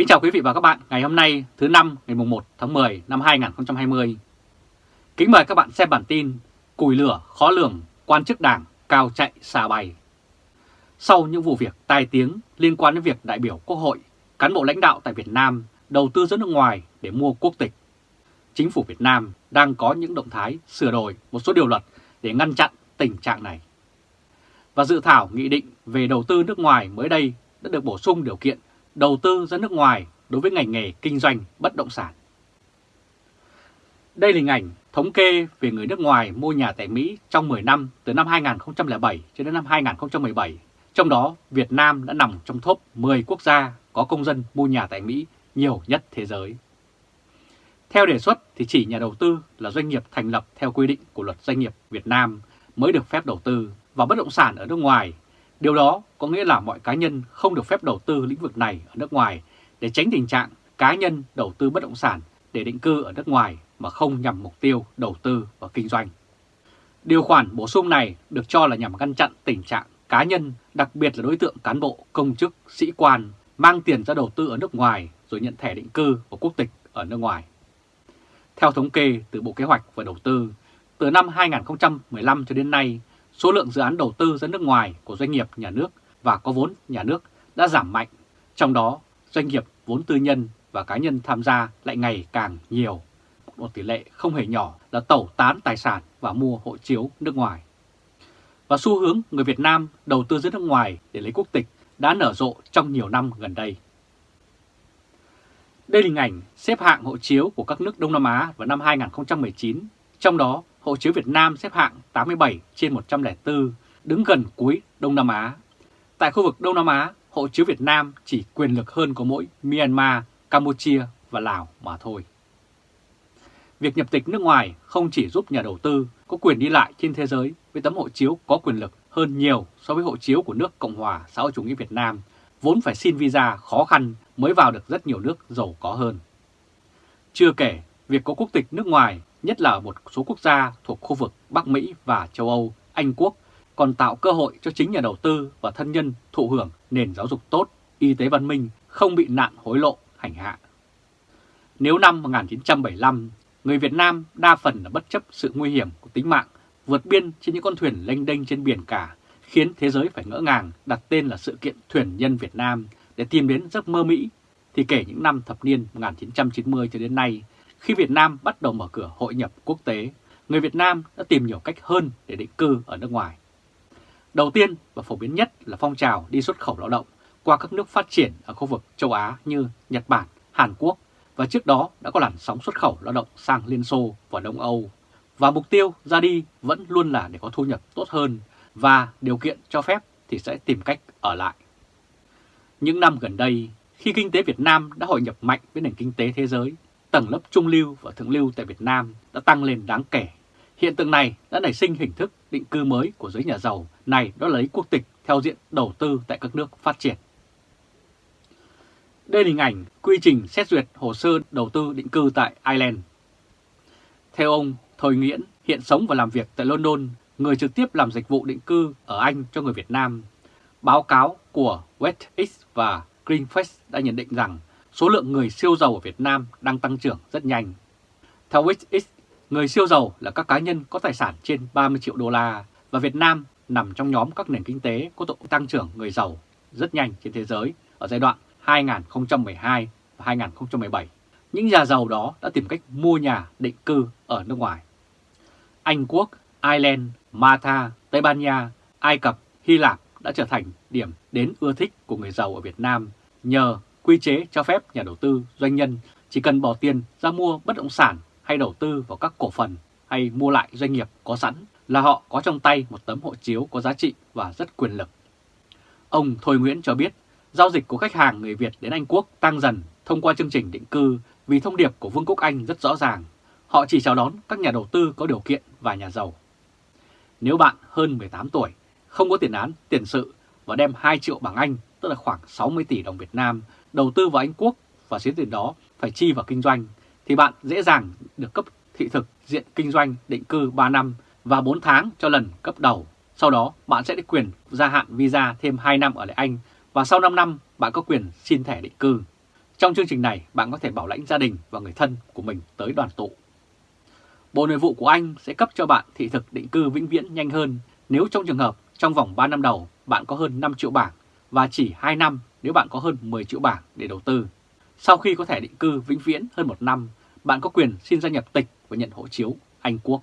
Kính chào quý vị và các bạn ngày hôm nay thứ năm ngày 1 tháng 10 năm 2020. Kính mời các bạn xem bản tin Cùi lửa khó lường, quan chức đảng cao chạy xa bay. Sau những vụ việc tai tiếng liên quan đến việc đại biểu Quốc hội, cán bộ lãnh đạo tại Việt Nam đầu tư ra nước ngoài để mua quốc tịch, chính phủ Việt Nam đang có những động thái sửa đổi một số điều luật để ngăn chặn tình trạng này. Và dự thảo nghị định về đầu tư nước ngoài mới đây đã được bổ sung điều kiện đầu tư ra nước ngoài đối với ngành nghề kinh doanh bất động sản. Đây là hình ảnh thống kê về người nước ngoài mua nhà tại Mỹ trong 10 năm từ năm 2007 cho đến năm 2017. Trong đó, Việt Nam đã nằm trong top 10 quốc gia có công dân mua nhà tại Mỹ nhiều nhất thế giới. Theo đề xuất thì chỉ nhà đầu tư là doanh nghiệp thành lập theo quy định của luật doanh nghiệp Việt Nam mới được phép đầu tư vào bất động sản ở nước ngoài Điều đó có nghĩa là mọi cá nhân không được phép đầu tư lĩnh vực này ở nước ngoài để tránh tình trạng cá nhân đầu tư bất động sản để định cư ở nước ngoài mà không nhằm mục tiêu đầu tư và kinh doanh. Điều khoản bổ sung này được cho là nhằm ngăn chặn tình trạng cá nhân, đặc biệt là đối tượng cán bộ, công chức, sĩ quan mang tiền ra đầu tư ở nước ngoài rồi nhận thẻ định cư và quốc tịch ở nước ngoài. Theo thống kê từ Bộ Kế hoạch và Đầu tư, từ năm 2015 cho đến nay, số lượng dự án đầu tư ra nước ngoài của doanh nghiệp nhà nước và có vốn nhà nước đã giảm mạnh, trong đó doanh nghiệp vốn tư nhân và cá nhân tham gia lại ngày càng nhiều. Một tỷ lệ không hề nhỏ là tẩu tán tài sản và mua hộ chiếu nước ngoài. Và xu hướng người Việt Nam đầu tư ra nước ngoài để lấy quốc tịch đã nở rộ trong nhiều năm gần đây. Đây là hình ảnh xếp hạng hộ chiếu của các nước Đông Nam Á vào năm 2019, trong đó hộ chiếu Việt Nam xếp hạng 87 trên 104, đứng gần cuối Đông Nam Á. Tại khu vực Đông Nam Á, hộ chiếu Việt Nam chỉ quyền lực hơn có mỗi Myanmar, Campuchia và Lào mà thôi. Việc nhập tịch nước ngoài không chỉ giúp nhà đầu tư có quyền đi lại trên thế giới với tấm hộ chiếu có quyền lực hơn nhiều so với hộ chiếu của nước Cộng hòa xã hội chủ nghĩa Việt Nam, vốn phải xin visa khó khăn mới vào được rất nhiều nước giàu có hơn. Chưa kể, việc có quốc tịch nước ngoài nhất là ở một số quốc gia thuộc khu vực Bắc Mỹ và châu Âu, Anh Quốc, còn tạo cơ hội cho chính nhà đầu tư và thân nhân thụ hưởng nền giáo dục tốt, y tế văn minh, không bị nạn hối lộ, hành hạ. Nếu năm 1975, người Việt Nam đa phần là bất chấp sự nguy hiểm của tính mạng, vượt biên trên những con thuyền lênh đênh trên biển cả, khiến thế giới phải ngỡ ngàng đặt tên là sự kiện thuyền nhân Việt Nam để tìm đến giấc mơ Mỹ, thì kể những năm thập niên 1990 cho đến nay, khi Việt Nam bắt đầu mở cửa hội nhập quốc tế, người Việt Nam đã tìm nhiều cách hơn để định cư ở nước ngoài. Đầu tiên và phổ biến nhất là phong trào đi xuất khẩu lao động qua các nước phát triển ở khu vực châu Á như Nhật Bản, Hàn Quốc và trước đó đã có làn sóng xuất khẩu lao động sang Liên Xô và Đông Âu. Và mục tiêu ra đi vẫn luôn là để có thu nhập tốt hơn và điều kiện cho phép thì sẽ tìm cách ở lại. Những năm gần đây, khi kinh tế Việt Nam đã hội nhập mạnh với nền kinh tế thế giới, tầng lớp trung lưu và thượng lưu tại Việt Nam đã tăng lên đáng kể. Hiện tượng này đã nảy sinh hình thức định cư mới của giới nhà giàu này đó lấy quốc tịch theo diện đầu tư tại các nước phát triển. Đây là hình ảnh quy trình xét duyệt hồ sơ đầu tư định cư tại Ireland. Theo ông Thôi Nguyễn, hiện sống và làm việc tại London, người trực tiếp làm dịch vụ định cư ở Anh cho người Việt Nam. Báo cáo của WestX và Greenfest đã nhận định rằng số lượng người siêu giàu ở Việt Nam đang tăng trưởng rất nhanh. Theo WixX, người siêu giàu là các cá nhân có tài sản trên 30 triệu đô la và Việt Nam nằm trong nhóm các nền kinh tế có độ tăng trưởng người giàu rất nhanh trên thế giới ở giai đoạn 2012 và 2017. Những nhà giàu đó đã tìm cách mua nhà định cư ở nước ngoài. Anh Quốc, Ireland, Malta, Tây Ban Nha, Ai Cập, Hy Lạp đã trở thành điểm đến ưa thích của người giàu ở Việt Nam nhờ quy chế cho phép nhà đầu tư, doanh nhân chỉ cần bỏ tiền ra mua bất động sản hay đầu tư vào các cổ phần hay mua lại doanh nghiệp có sẵn là họ có trong tay một tấm hộ chiếu có giá trị và rất quyền lực. Ông Thôi Nguyễn cho biết, giao dịch của khách hàng người Việt đến Anh Quốc tăng dần thông qua chương trình định cư vì thông điệp của Vương quốc Anh rất rõ ràng. Họ chỉ chào đón các nhà đầu tư có điều kiện và nhà giàu. Nếu bạn hơn 18 tuổi, không có tiền án, tiền sự và đem 2 triệu bảng Anh, tức là khoảng 60 tỷ đồng Việt Nam đầu tư vào Anh Quốc và số tiền đó phải chi vào kinh doanh, thì bạn dễ dàng được cấp thị thực diện kinh doanh định cư 3 năm và 4 tháng cho lần cấp đầu. Sau đó bạn sẽ được quyền gia hạn visa thêm 2 năm ở lại Anh và sau 5 năm bạn có quyền xin thẻ định cư. Trong chương trình này, bạn có thể bảo lãnh gia đình và người thân của mình tới đoàn tụ. Bộ Nội vụ của Anh sẽ cấp cho bạn thị thực định cư vĩnh viễn nhanh hơn nếu trong trường hợp trong vòng 3 năm đầu bạn có hơn 5 triệu bảng và chỉ 2 năm nếu bạn có hơn 10 triệu bảng để đầu tư. Sau khi có thẻ định cư vĩnh viễn hơn một năm, bạn có quyền xin gia nhập tịch và nhận hộ chiếu Anh Quốc.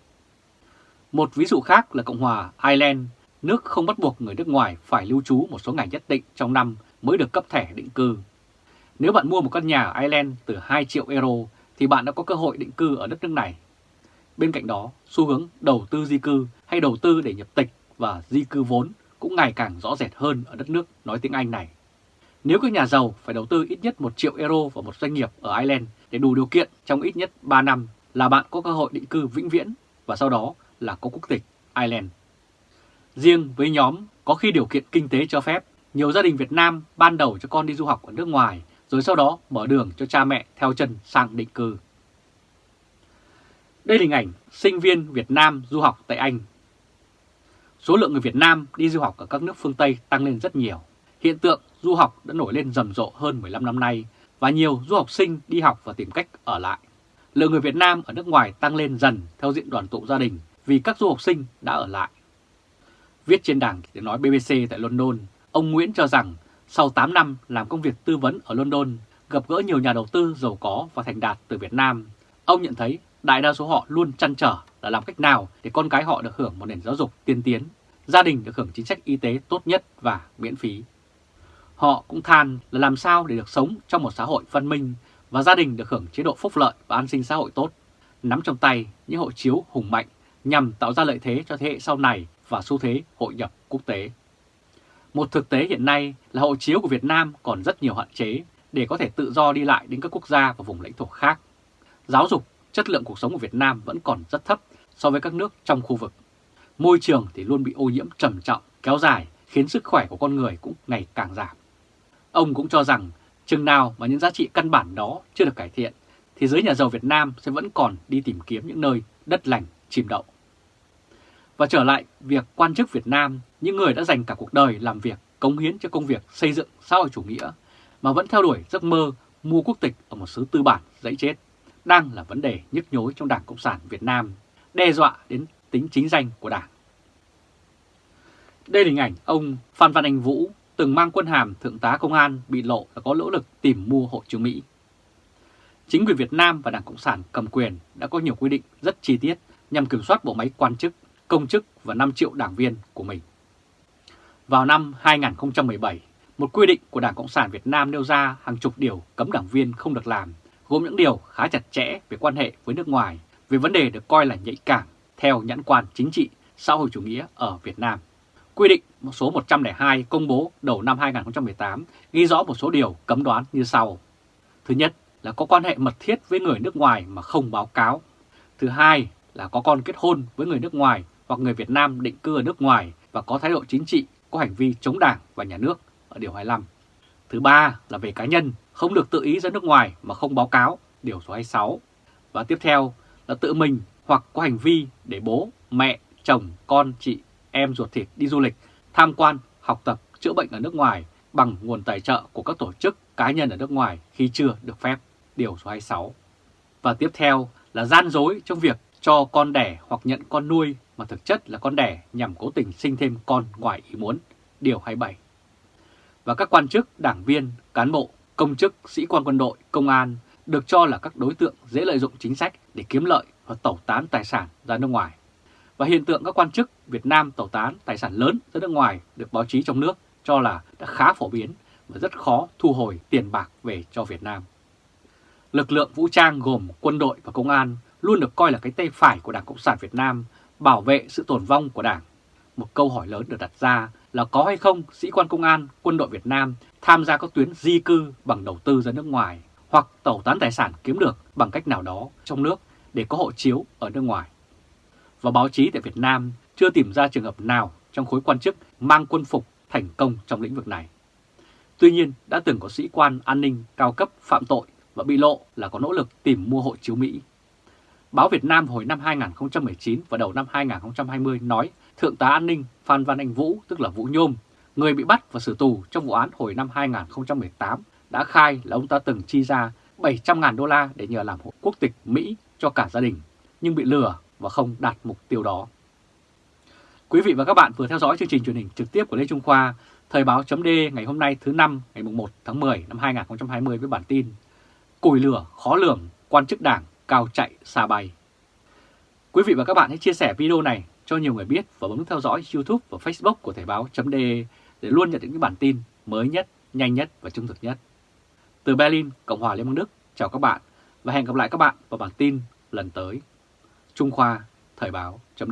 Một ví dụ khác là Cộng hòa Ireland, nước không bắt buộc người nước ngoài phải lưu trú một số ngày nhất định trong năm mới được cấp thẻ định cư. Nếu bạn mua một căn nhà ở Ireland từ 2 triệu euro thì bạn đã có cơ hội định cư ở đất nước này. Bên cạnh đó, xu hướng đầu tư di cư hay đầu tư để nhập tịch và di cư vốn cũng ngày càng rõ rệt hơn ở đất nước nói tiếng Anh này. Nếu các nhà giàu phải đầu tư ít nhất 1 triệu euro vào một doanh nghiệp ở Ireland để đủ điều kiện trong ít nhất 3 năm là bạn có cơ hội định cư vĩnh viễn và sau đó là có quốc tịch Ireland. Riêng với nhóm có khi điều kiện kinh tế cho phép, nhiều gia đình Việt Nam ban đầu cho con đi du học ở nước ngoài rồi sau đó mở đường cho cha mẹ theo chân sang định cư. Đây là hình ảnh sinh viên Việt Nam du học tại Anh. Số lượng người Việt Nam đi du học ở các nước phương Tây tăng lên rất nhiều. Hiện tượng du học đã nổi lên rầm rộ hơn 15 năm nay và nhiều du học sinh đi học và tìm cách ở lại. Lượng người Việt Nam ở nước ngoài tăng lên dần theo diện đoàn tụ gia đình vì các du học sinh đã ở lại. Viết trên đảng tiếng nói BBC tại London, ông Nguyễn cho rằng sau 8 năm làm công việc tư vấn ở London, gặp gỡ nhiều nhà đầu tư giàu có và thành đạt từ Việt Nam, ông nhận thấy đại đa số họ luôn chăn trở là làm cách nào để con cái họ được hưởng một nền giáo dục tiên tiến, gia đình được hưởng chính sách y tế tốt nhất và miễn phí. Họ cũng than là làm sao để được sống trong một xã hội văn minh và gia đình được hưởng chế độ phúc lợi và an sinh xã hội tốt, nắm trong tay những hộ chiếu hùng mạnh nhằm tạo ra lợi thế cho thế hệ sau này và xu thế hội nhập quốc tế. Một thực tế hiện nay là hộ chiếu của Việt Nam còn rất nhiều hạn chế để có thể tự do đi lại đến các quốc gia và vùng lãnh thổ khác. Giáo dục, chất lượng cuộc sống của Việt Nam vẫn còn rất thấp so với các nước trong khu vực. Môi trường thì luôn bị ô nhiễm trầm trọng, kéo dài, khiến sức khỏe của con người cũng ngày càng giảm. Ông cũng cho rằng chừng nào mà những giá trị căn bản đó chưa được cải thiện, thì giới nhà giàu Việt Nam sẽ vẫn còn đi tìm kiếm những nơi đất lành, chìm đậu. Và trở lại việc quan chức Việt Nam, những người đã dành cả cuộc đời làm việc, cống hiến cho công việc xây dựng xã hội chủ nghĩa, mà vẫn theo đuổi giấc mơ mua quốc tịch ở một xứ tư bản dãy chết, đang là vấn đề nhức nhối trong Đảng Cộng sản Việt Nam, đe dọa đến tính chính danh của Đảng. Đây là hình ảnh ông Phan Văn Anh Vũ, từng mang quân hàm Thượng tá Công an bị lộ là có nỗ lực tìm mua hộ chiếu Mỹ. Chính quyền Việt Nam và Đảng Cộng sản cầm quyền đã có nhiều quy định rất chi tiết nhằm kiểm soát bộ máy quan chức, công chức và 5 triệu đảng viên của mình. Vào năm 2017, một quy định của Đảng Cộng sản Việt Nam nêu ra hàng chục điều cấm đảng viên không được làm, gồm những điều khá chặt chẽ về quan hệ với nước ngoài, về vấn đề được coi là nhạy cảm theo nhãn quan chính trị xã hội chủ nghĩa ở Việt Nam. Quy định số 102 công bố đầu năm 2018 ghi rõ một số điều cấm đoán như sau. Thứ nhất là có quan hệ mật thiết với người nước ngoài mà không báo cáo. Thứ hai là có con kết hôn với người nước ngoài hoặc người Việt Nam định cư ở nước ngoài và có thái độ chính trị, có hành vi chống đảng và nhà nước ở Điều 25. Thứ ba là về cá nhân, không được tự ý ra nước ngoài mà không báo cáo, Điều số 26. Và tiếp theo là tự mình hoặc có hành vi để bố, mẹ, chồng, con, chị, em ruột thịt đi du lịch, tham quan, học tập, chữa bệnh ở nước ngoài bằng nguồn tài trợ của các tổ chức cá nhân ở nước ngoài khi chưa được phép, Điều số 26. Và tiếp theo là gian dối trong việc cho con đẻ hoặc nhận con nuôi mà thực chất là con đẻ nhằm cố tình sinh thêm con ngoài ý muốn, Điều 27. Và các quan chức, đảng viên, cán bộ, công chức, sĩ quan quân đội, công an được cho là các đối tượng dễ lợi dụng chính sách để kiếm lợi và tẩu tán tài sản ra nước ngoài. Và hiện tượng các quan chức Việt Nam tẩu tán tài sản lớn ra nước ngoài được báo chí trong nước cho là đã khá phổ biến và rất khó thu hồi tiền bạc về cho Việt Nam. Lực lượng vũ trang gồm quân đội và công an luôn được coi là cái tay phải của Đảng Cộng sản Việt Nam bảo vệ sự tồn vong của Đảng. Một câu hỏi lớn được đặt ra là có hay không sĩ quan công an, quân đội Việt Nam tham gia các tuyến di cư bằng đầu tư ra nước ngoài hoặc tẩu tán tài sản kiếm được bằng cách nào đó trong nước để có hộ chiếu ở nước ngoài. Và báo chí tại Việt Nam chưa tìm ra trường hợp nào trong khối quan chức mang quân phục thành công trong lĩnh vực này. Tuy nhiên, đã từng có sĩ quan an ninh cao cấp phạm tội và bị lộ là có nỗ lực tìm mua hộ chiếu Mỹ. Báo Việt Nam hồi năm 2019 và đầu năm 2020 nói Thượng tá an ninh Phan Văn Anh Vũ, tức là Vũ Nhôm, người bị bắt và xử tù trong vụ án hồi năm 2018 đã khai là ông ta từng chi ra 700.000 đô la để nhờ làm hộ quốc tịch Mỹ cho cả gia đình, nhưng bị lừa và không đạt mục tiêu đó. Quý vị và các bạn vừa theo dõi chương trình truyền hình trực tiếp của Lê Trung Khoa, Thời báo chấm ngày hôm nay thứ năm ngày 1 tháng 10 năm 2020 với bản tin Cùi lửa khó lường, quan chức đảng cao chạy xa bay. Quý vị và các bạn hãy chia sẻ video này cho nhiều người biết và bấm theo dõi YouTube và Facebook của Thời báo chấm để luôn nhận được những bản tin mới nhất, nhanh nhất và trung thực nhất. Từ Berlin, Cộng hòa Liên bang Đức, chào các bạn và hẹn gặp lại các bạn vào bản tin lần tới. Trung Khoa, Thời báo chấm